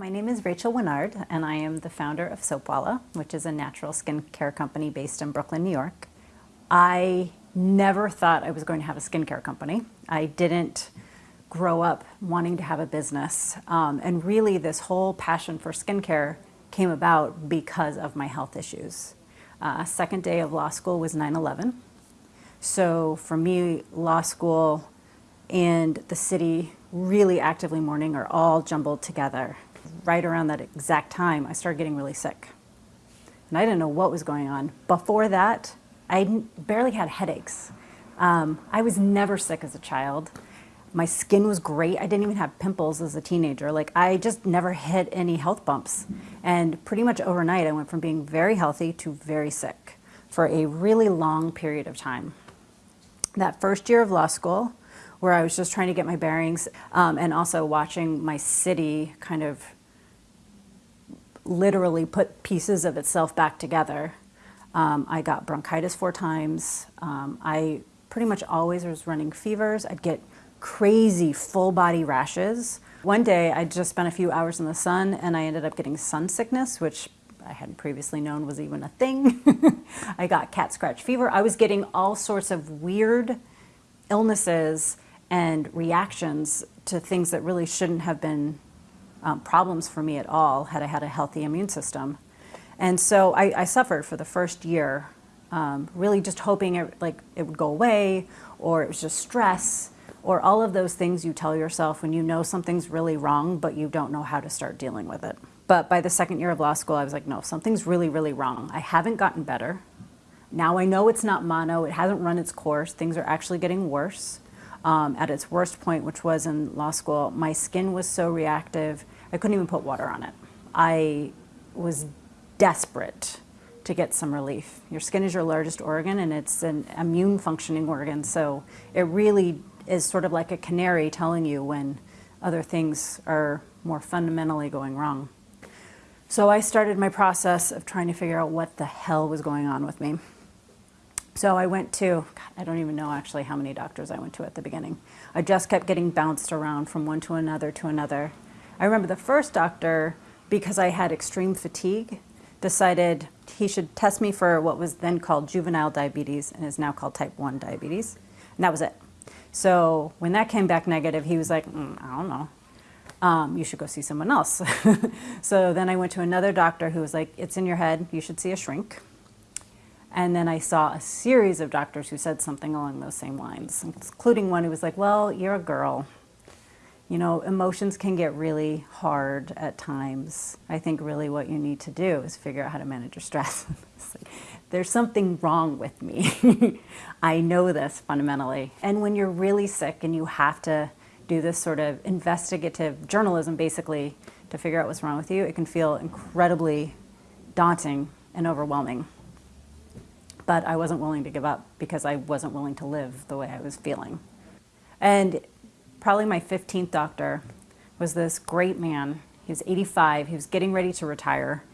My name is Rachel Winard, and I am the founder of Soapwalla, which is a natural skincare company based in Brooklyn, New York. I never thought I was going to have a skincare company. I didn't grow up wanting to have a business. Um, and really, this whole passion for skincare came about because of my health issues. Uh, second day of law school was 9 11. So for me, law school and the city really actively mourning are all jumbled together right around that exact time, I started getting really sick. And I didn't know what was going on. Before that, I barely had headaches. Um, I was never sick as a child. My skin was great. I didn't even have pimples as a teenager. Like I just never hit any health bumps. And pretty much overnight, I went from being very healthy to very sick for a really long period of time. That first year of law school, where I was just trying to get my bearings um, and also watching my city kind of literally put pieces of itself back together. Um, I got bronchitis four times. Um, I pretty much always was running fevers. I'd get crazy full body rashes. One day I just spent a few hours in the sun and I ended up getting sun sickness, which I hadn't previously known was even a thing. I got cat scratch fever. I was getting all sorts of weird illnesses and reactions to things that really shouldn't have been um, problems for me at all had I had a healthy immune system. And so I, I suffered for the first year, um, really just hoping it, like, it would go away or it was just stress or all of those things you tell yourself when you know something's really wrong but you don't know how to start dealing with it. But by the second year of law school, I was like, no, something's really, really wrong. I haven't gotten better. Now I know it's not mono, it hasn't run its course, things are actually getting worse um, at its worst point, which was in law school, my skin was so reactive, I couldn't even put water on it. I was desperate to get some relief. Your skin is your largest organ and it's an immune functioning organ, so it really is sort of like a canary telling you when other things are more fundamentally going wrong. So I started my process of trying to figure out what the hell was going on with me. So I went to, God, I don't even know actually how many doctors I went to at the beginning. I just kept getting bounced around from one to another to another. I remember the first doctor, because I had extreme fatigue, decided he should test me for what was then called juvenile diabetes and is now called type 1 diabetes. And that was it. So when that came back negative, he was like, mm, I don't know. Um, you should go see someone else. so then I went to another doctor who was like, it's in your head, you should see a shrink. And then I saw a series of doctors who said something along those same lines, including one who was like, well, you're a girl. You know, emotions can get really hard at times. I think really what you need to do is figure out how to manage your stress. like, There's something wrong with me. I know this fundamentally. And when you're really sick and you have to do this sort of investigative journalism, basically, to figure out what's wrong with you, it can feel incredibly daunting and overwhelming but I wasn't willing to give up because I wasn't willing to live the way I was feeling. And probably my 15th doctor was this great man. He was 85, he was getting ready to retire.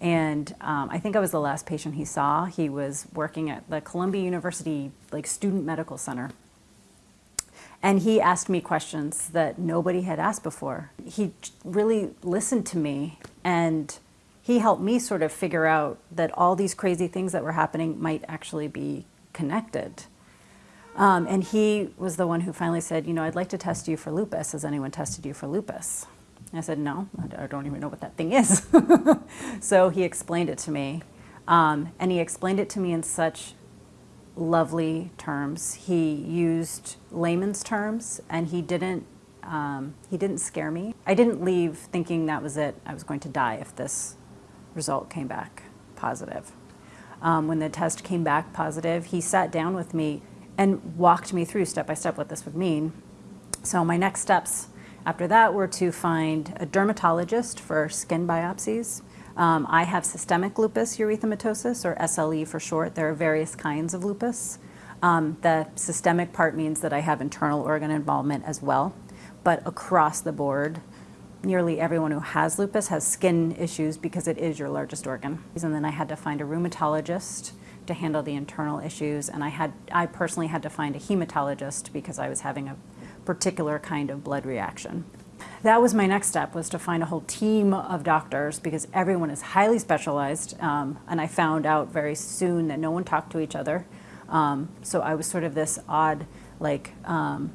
And um, I think I was the last patient he saw. He was working at the Columbia University like Student Medical Center. And he asked me questions that nobody had asked before. He really listened to me and he helped me sort of figure out that all these crazy things that were happening might actually be connected. Um, and he was the one who finally said, you know, I'd like to test you for lupus. Has anyone tested you for lupus? I said, no, I don't even know what that thing is. so he explained it to me. Um, and he explained it to me in such lovely terms. He used layman's terms and he didn't, um, he didn't scare me. I didn't leave thinking that was it. I was going to die if this result came back positive. Um, when the test came back positive, he sat down with me and walked me through step by step what this would mean. So my next steps after that were to find a dermatologist for skin biopsies. Um, I have systemic lupus erythematosus, or SLE for short. There are various kinds of lupus. Um, the systemic part means that I have internal organ involvement as well, but across the board, nearly everyone who has lupus has skin issues because it is your largest organ. And then I had to find a rheumatologist to handle the internal issues and I had I personally had to find a hematologist because I was having a particular kind of blood reaction. that was my next step was to find a whole team of doctors because everyone is highly specialized um, and i found out very soon that no one talked to each other um, so i was sort of this odd like um,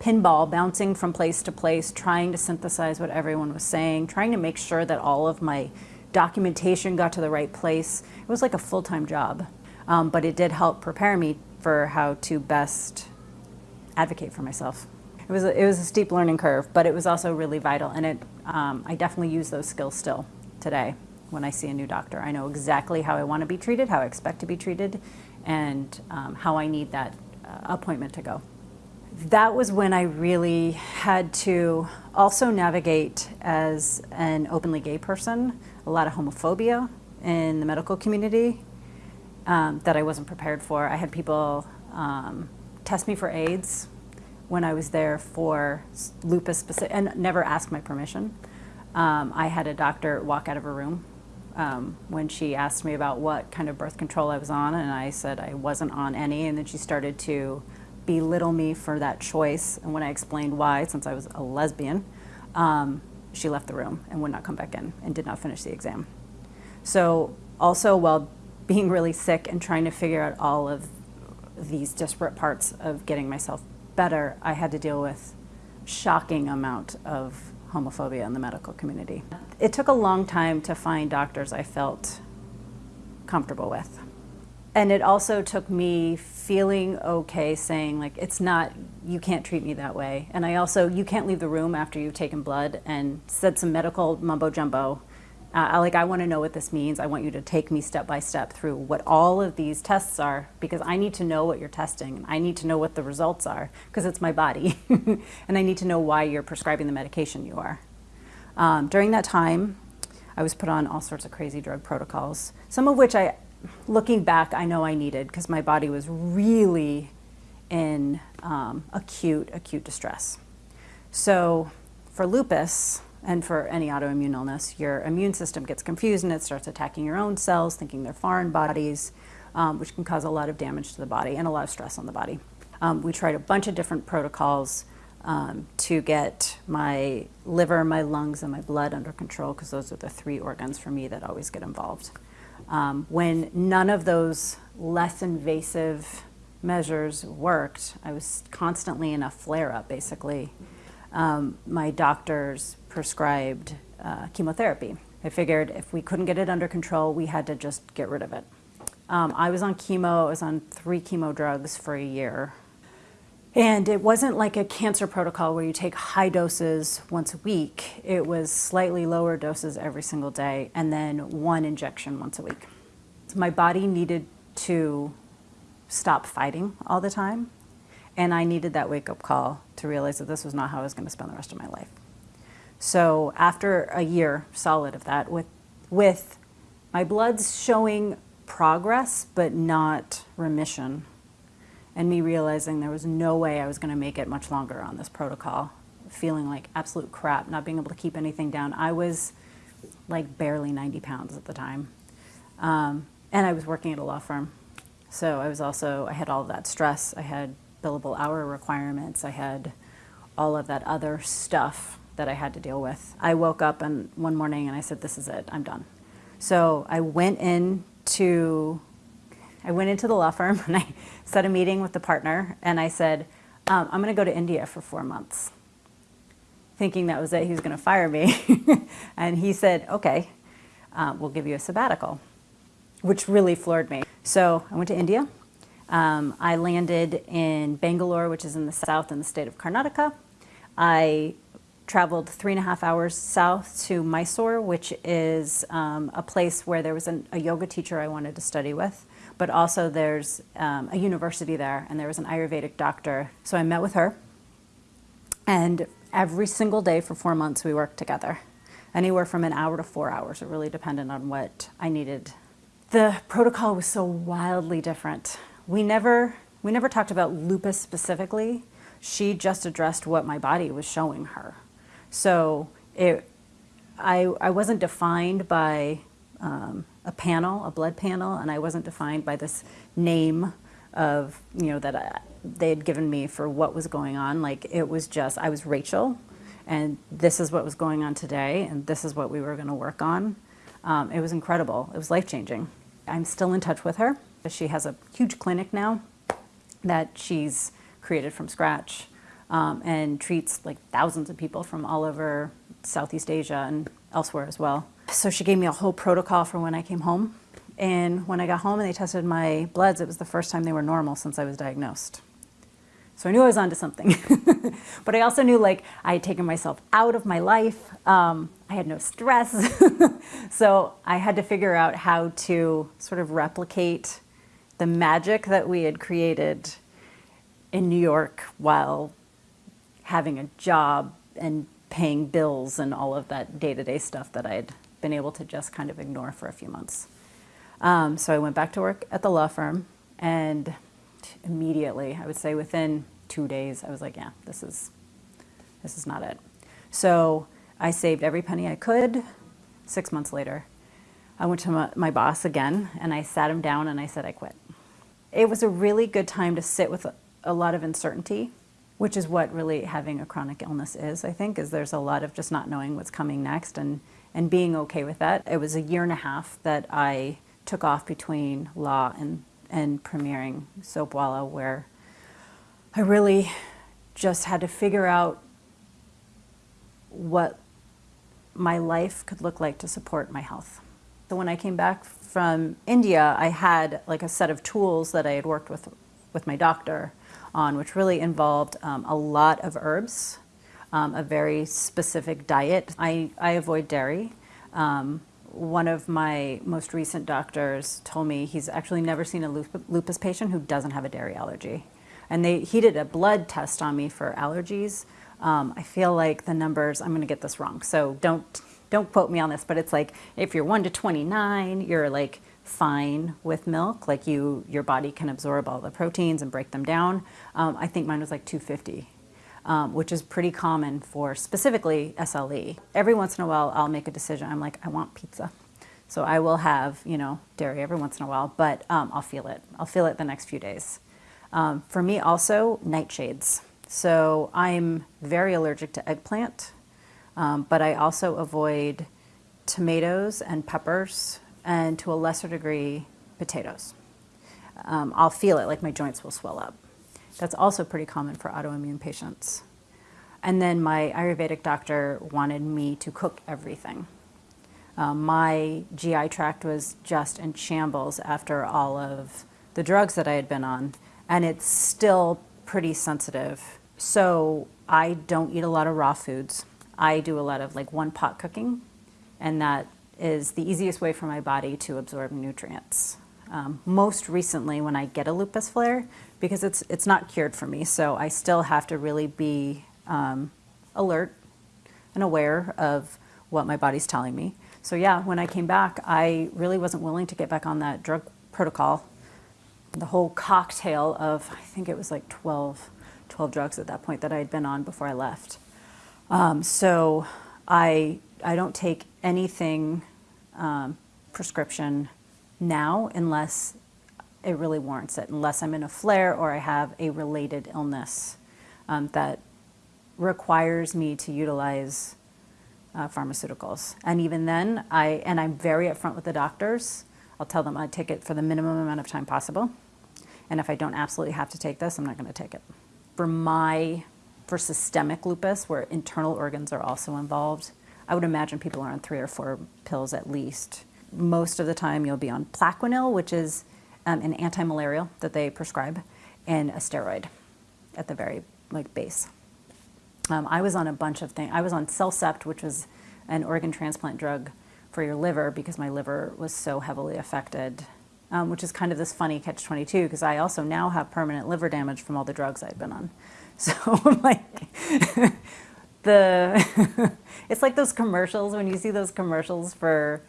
pinball bouncing from place to place trying to synthesize what everyone was saying trying to make sure that all of my documentation got to the right place it was like a full-time job um, but it did help prepare me for how to best advocate for myself it was a, it was a steep learning curve, but it was also really vital, and it um, I definitely use those skills still today when I see a new doctor. I know exactly how I want to be treated, how I expect to be treated, and um, how I need that uh, appointment to go. That was when I really had to also navigate as an openly gay person, a lot of homophobia in the medical community um, that I wasn't prepared for. I had people um, test me for AIDS when I was there for lupus specific, and never asked my permission. Um, I had a doctor walk out of her room um, when she asked me about what kind of birth control I was on, and I said I wasn't on any, and then she started to belittle me for that choice. And when I explained why, since I was a lesbian, um, she left the room and would not come back in and did not finish the exam. So also while being really sick and trying to figure out all of these disparate parts of getting myself better, I had to deal with shocking amount of homophobia in the medical community. It took a long time to find doctors I felt comfortable with. And it also took me feeling okay saying like, it's not, you can't treat me that way. And I also, you can't leave the room after you've taken blood and said some medical mumbo jumbo uh, like I want to know what this means. I want you to take me step by step through what all of these tests are because I need to know what you're testing. I need to know what the results are because it's my body. and I need to know why you're prescribing the medication you are. Um, during that time, I was put on all sorts of crazy drug protocols, some of which I, looking back, I know I needed because my body was really in um, acute, acute distress. So for lupus, and for any autoimmune illness, your immune system gets confused and it starts attacking your own cells, thinking they're foreign bodies, um, which can cause a lot of damage to the body and a lot of stress on the body. Um, we tried a bunch of different protocols um, to get my liver, my lungs, and my blood under control because those are the three organs for me that always get involved. Um, when none of those less invasive measures worked, I was constantly in a flare-up, basically. Um, my doctors prescribed uh, chemotherapy. I figured if we couldn't get it under control, we had to just get rid of it. Um, I was on chemo, I was on three chemo drugs for a year. And it wasn't like a cancer protocol where you take high doses once a week. It was slightly lower doses every single day and then one injection once a week. My body needed to stop fighting all the time. And I needed that wake up call to realize that this was not how I was going to spend the rest of my life. So after a year solid of that, with, with my bloods showing progress but not remission, and me realizing there was no way I was going to make it much longer on this protocol, feeling like absolute crap, not being able to keep anything down. I was like barely 90 pounds at the time. Um, and I was working at a law firm. So I was also, I had all that stress. I had billable hour requirements. I had all of that other stuff that I had to deal with. I woke up and one morning and I said, this is it, I'm done. So I went in to, I went into the law firm and I set a meeting with the partner and I said, um, I'm gonna go to India for four months. Thinking that was it, he was gonna fire me. and he said, okay, uh, we'll give you a sabbatical, which really floored me. So I went to India. Um, I landed in Bangalore, which is in the south in the state of Karnataka. I traveled three and a half hours south to Mysore, which is um, a place where there was an, a yoga teacher I wanted to study with, but also there's um, a university there, and there was an Ayurvedic doctor. So I met with her, and every single day for four months we worked together, anywhere from an hour to four hours. It really depended on what I needed. The protocol was so wildly different. We never, we never talked about lupus specifically. She just addressed what my body was showing her. So it, I, I wasn't defined by um, a panel, a blood panel, and I wasn't defined by this name of, you know, that I, they had given me for what was going on. Like it was just, I was Rachel, and this is what was going on today, and this is what we were going to work on. Um, it was incredible. It was life changing. I'm still in touch with her. She has a huge clinic now that she's created from scratch um, and treats like thousands of people from all over Southeast Asia and elsewhere as well. So she gave me a whole protocol for when I came home. And when I got home and they tested my bloods, it was the first time they were normal since I was diagnosed. So I knew I was onto something. but I also knew like I had taken myself out of my life. Um, I had no stress. so I had to figure out how to sort of replicate the magic that we had created in New York while having a job and paying bills and all of that day-to-day -day stuff that I'd been able to just kind of ignore for a few months. Um, so I went back to work at the law firm and immediately, I would say within two days, I was like, yeah, this is, this is not it. So I saved every penny I could. Six months later, I went to my, my boss again and I sat him down and I said, I quit. It was a really good time to sit with a, a lot of uncertainty, which is what really having a chronic illness is, I think, is there's a lot of just not knowing what's coming next and, and being okay with that. It was a year and a half that I took off between law and and premiering Soapwalla where I really just had to figure out what my life could look like to support my health. So when I came back from India, I had like a set of tools that I had worked with with my doctor on, which really involved um, a lot of herbs, um, a very specific diet. I, I avoid dairy. Um, one of my most recent doctors told me he's actually never seen a lupus patient who doesn't have a dairy allergy. And they, he did a blood test on me for allergies. Um, I feel like the numbers, I'm going to get this wrong, so don't, don't quote me on this, but it's like if you're 1 to 29, you're like fine with milk, like you, your body can absorb all the proteins and break them down. Um, I think mine was like 250 um, which is pretty common for specifically SLE. Every once in a while, I'll make a decision. I'm like, I want pizza. So I will have, you know, dairy every once in a while, but um, I'll feel it. I'll feel it the next few days. Um, for me also, nightshades. So I'm very allergic to eggplant, um, but I also avoid tomatoes and peppers, and to a lesser degree, potatoes. Um, I'll feel it, like my joints will swell up. That's also pretty common for autoimmune patients. And then my Ayurvedic doctor wanted me to cook everything. Um, my GI tract was just in shambles after all of the drugs that I had been on, and it's still pretty sensitive. So I don't eat a lot of raw foods. I do a lot of like one pot cooking, and that is the easiest way for my body to absorb nutrients. Um, most recently, when I get a lupus flare, because it's, it's not cured for me, so I still have to really be um, alert and aware of what my body's telling me. So yeah, when I came back, I really wasn't willing to get back on that drug protocol. The whole cocktail of, I think it was like 12, 12 drugs at that point that I had been on before I left. Um, so I, I don't take anything um, prescription now unless it really warrants it, unless I'm in a flare or I have a related illness um, that requires me to utilize uh, pharmaceuticals. And even then, I, and I'm very upfront with the doctors, I'll tell them I take it for the minimum amount of time possible. And if I don't absolutely have to take this, I'm not gonna take it. For my, for systemic lupus, where internal organs are also involved, I would imagine people are on three or four pills at least most of the time you'll be on Plaquenil, which is um, an anti-malarial that they prescribe, and a steroid at the very like base. Um, I was on a bunch of things. I was on Cellcept, which was an organ transplant drug for your liver because my liver was so heavily affected, um, which is kind of this funny catch-22 because I also now have permanent liver damage from all the drugs I've been on. So like the, it's like those commercials when you see those commercials for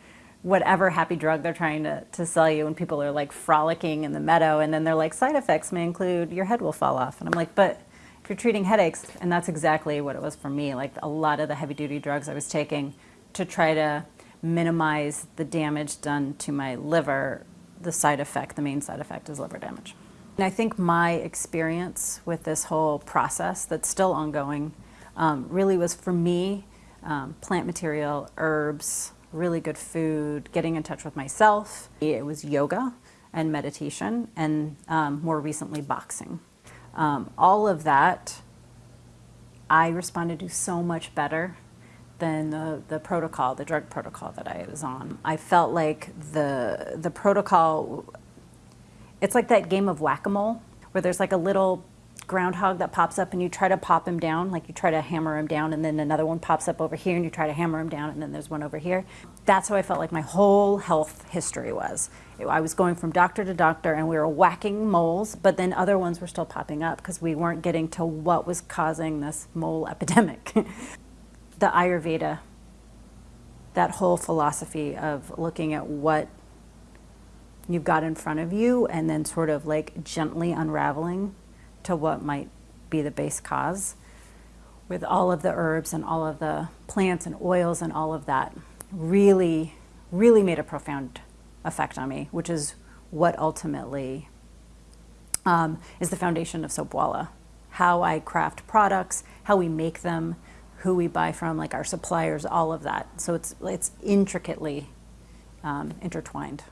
whatever happy drug they're trying to, to sell you and people are like frolicking in the meadow and then they're like side effects may include your head will fall off. And I'm like but if you're treating headaches and that's exactly what it was for me like a lot of the heavy duty drugs I was taking to try to minimize the damage done to my liver the side effect the main side effect is liver damage. And I think my experience with this whole process that's still ongoing um, really was for me um, plant material, herbs, really good food, getting in touch with myself. It was yoga and meditation, and um, more recently, boxing. Um, all of that, I responded to so much better than the, the protocol, the drug protocol that I was on. I felt like the, the protocol, it's like that game of whack-a-mole where there's like a little groundhog that pops up and you try to pop him down, like you try to hammer him down, and then another one pops up over here and you try to hammer him down, and then there's one over here. That's how I felt like my whole health history was. I was going from doctor to doctor and we were whacking moles, but then other ones were still popping up because we weren't getting to what was causing this mole epidemic. the Ayurveda, that whole philosophy of looking at what you've got in front of you and then sort of like gently unraveling to what might be the base cause with all of the herbs and all of the plants and oils and all of that really, really made a profound effect on me, which is what ultimately um, is the foundation of Soapwalla. How I craft products, how we make them, who we buy from, like our suppliers, all of that. So it's, it's intricately um, intertwined.